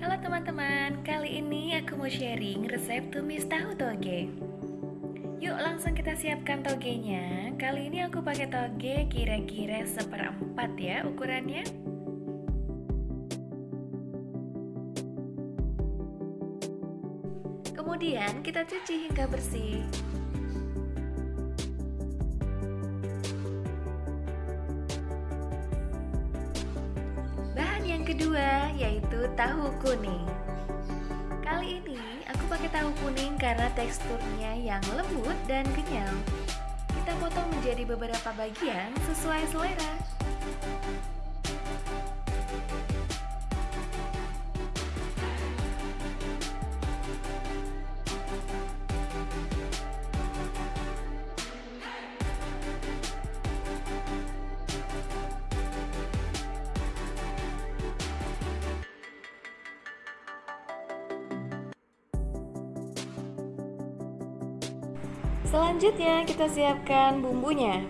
Halo teman-teman, kali ini aku mau sharing resep tumis tahu toge. Yuk langsung kita siapkan togenya. Kali ini aku pakai toge kira-kira seperempat ya ukurannya. Kemudian kita cuci hingga bersih. Kedua yaitu tahu kuning. Kali ini aku pakai tahu kuning karena teksturnya yang lembut dan kenyal. Kita potong menjadi beberapa bagian sesuai selera. Selanjutnya kita siapkan bumbunya.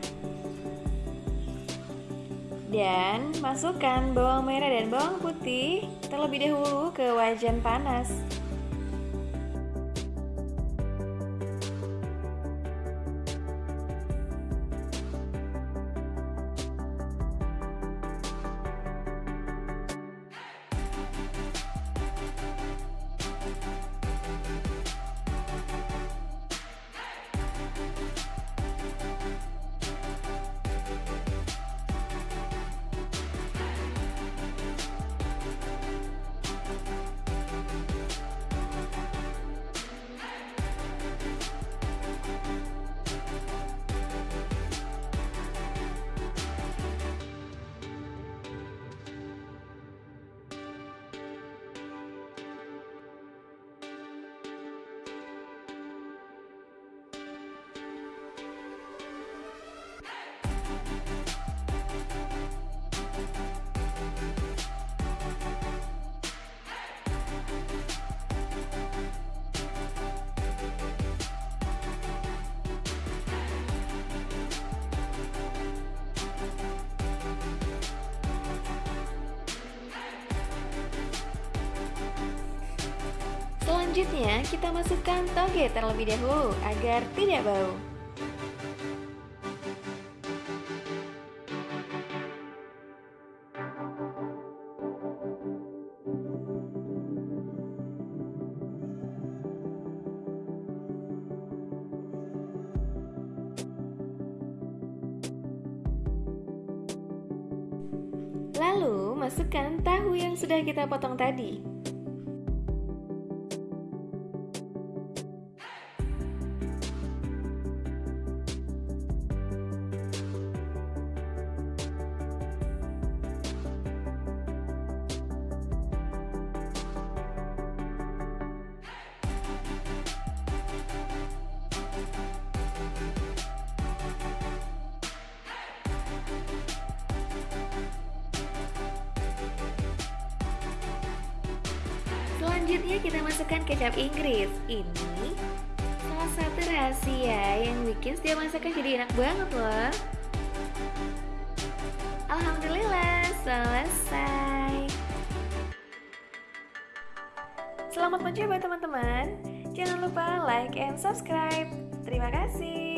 Dan masukkan bawang merah dan bawang putih terlebih dahulu ke wajan panas Selanjutnya kita masukkan toge terlebih dahulu agar tidak bau. Lalu masukkan tahu yang sudah kita potong tadi Selanjutnya kita masukkan kecap Inggris. Ini salah satu rahasia yang bikin setiap masakan jadi enak banget loh. Alhamdulillah selesai. Selamat mencoba teman-teman. Jangan lupa like and subscribe. Terima kasih